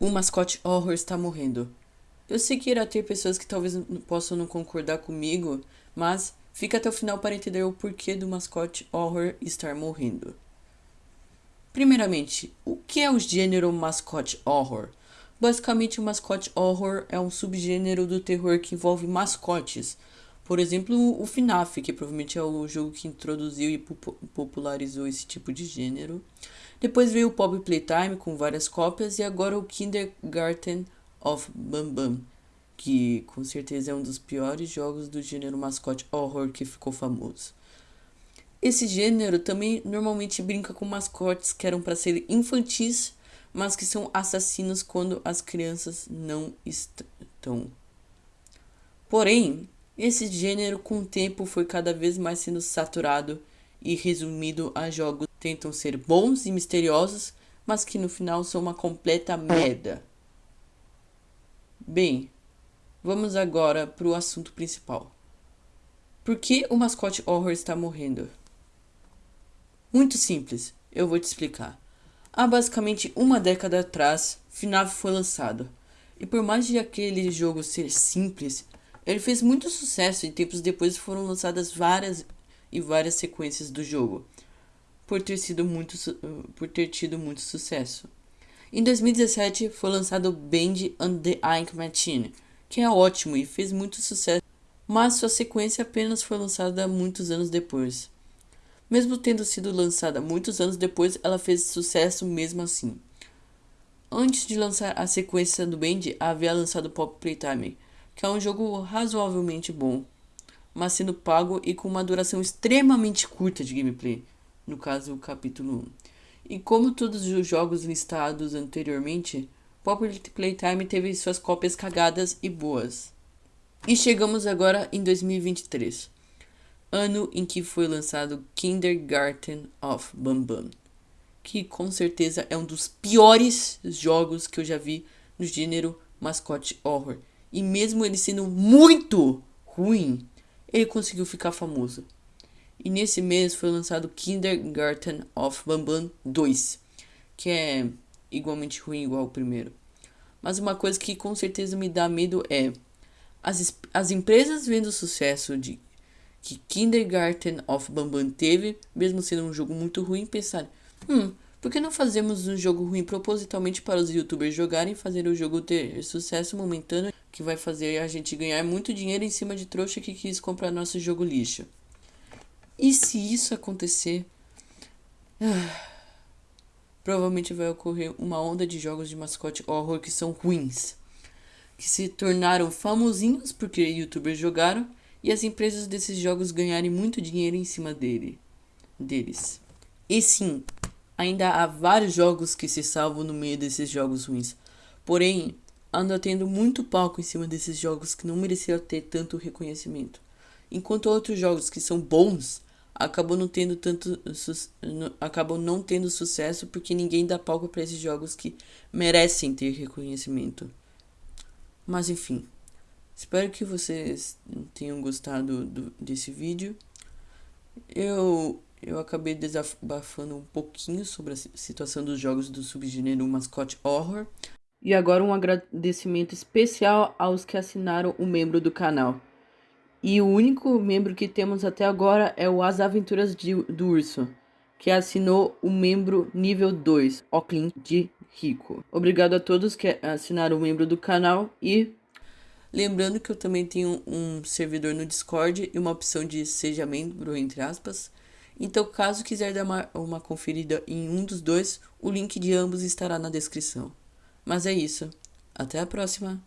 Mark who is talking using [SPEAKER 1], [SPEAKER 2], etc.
[SPEAKER 1] O mascote horror está morrendo. Eu sei que irá ter pessoas que talvez possam não concordar comigo, mas fica até o final para entender o porquê do mascote horror estar morrendo. Primeiramente, o que é o gênero mascote horror? Basicamente, o mascote horror é um subgênero do terror que envolve mascotes. Por exemplo, o FNAF, que provavelmente é o jogo que introduziu e popularizou esse tipo de gênero. Depois veio o Pop Playtime com várias cópias e agora o Kindergarten of Bam Bam, que com certeza é um dos piores jogos do gênero mascote horror que ficou famoso. Esse gênero também normalmente brinca com mascotes que eram para ser infantis, mas que são assassinos quando as crianças não estão. Porém, esse gênero com o tempo foi cada vez mais sendo saturado e resumido a jogos que tentam ser bons e misteriosos, mas que no final são uma completa merda. Bem, vamos agora para o assunto principal. Por que o mascote horror está morrendo? Muito simples, eu vou te explicar. Há basicamente uma década atrás, FNAF foi lançado. E por mais de aquele jogo ser simples, ele fez muito sucesso e tempos depois foram lançadas várias e várias sequências do jogo, por ter, sido muito, por ter tido muito sucesso. Em 2017 foi lançado Band and the Ink Machine, que é ótimo e fez muito sucesso, mas sua sequência apenas foi lançada muitos anos depois. Mesmo tendo sido lançada muitos anos depois, ela fez sucesso mesmo assim. Antes de lançar a sequência do Band, havia lançado Pop Playtime, que é um jogo razoavelmente bom mas sendo pago e com uma duração extremamente curta de gameplay, no caso o capítulo 1. E como todos os jogos listados anteriormente, Popular Playtime teve suas cópias cagadas e boas. E chegamos agora em 2023, ano em que foi lançado Kindergarten of Bam Bam, que com certeza é um dos piores jogos que eu já vi no gênero mascote horror. E mesmo ele sendo muito ruim, ele conseguiu ficar famoso. E nesse mês foi lançado Kindergarten of Bambam 2, que é igualmente ruim igual o primeiro. Mas uma coisa que com certeza me dá medo é as, as empresas vendo o sucesso de que Kindergarten of Bambam teve, mesmo sendo um jogo muito ruim, pensar, hum, por que não fazemos um jogo ruim propositalmente para os youtubers jogarem e fazer o jogo ter sucesso momentâneo que vai fazer a gente ganhar muito dinheiro em cima de trouxa que quis comprar nosso jogo lixo? E se isso acontecer, provavelmente vai ocorrer uma onda de jogos de mascote horror que são ruins, que se tornaram famosinhos porque youtubers jogaram e as empresas desses jogos ganharem muito dinheiro em cima dele, deles. E sim, Ainda há vários jogos que se salvam no meio desses jogos ruins. Porém, anda tendo muito palco em cima desses jogos que não mereciam ter tanto reconhecimento. Enquanto outros jogos que são bons acabam não tendo tanto acabam não tendo sucesso porque ninguém dá palco para esses jogos que merecem ter reconhecimento. Mas enfim, espero que vocês tenham gostado do, desse vídeo. Eu eu acabei desabafando um pouquinho sobre a situação dos jogos do subgênero mascote horror. E agora um agradecimento especial aos que assinaram o membro do canal. E o único membro que temos até agora é o As Aventuras de, do Urso, que assinou o membro nível 2, Oclin de Rico. Obrigado a todos que assinaram o membro do canal e lembrando que eu também tenho um servidor no Discord e uma opção de seja membro, entre aspas. Então, caso quiser dar uma, uma conferida em um dos dois, o link de ambos estará na descrição. Mas é isso. Até a próxima!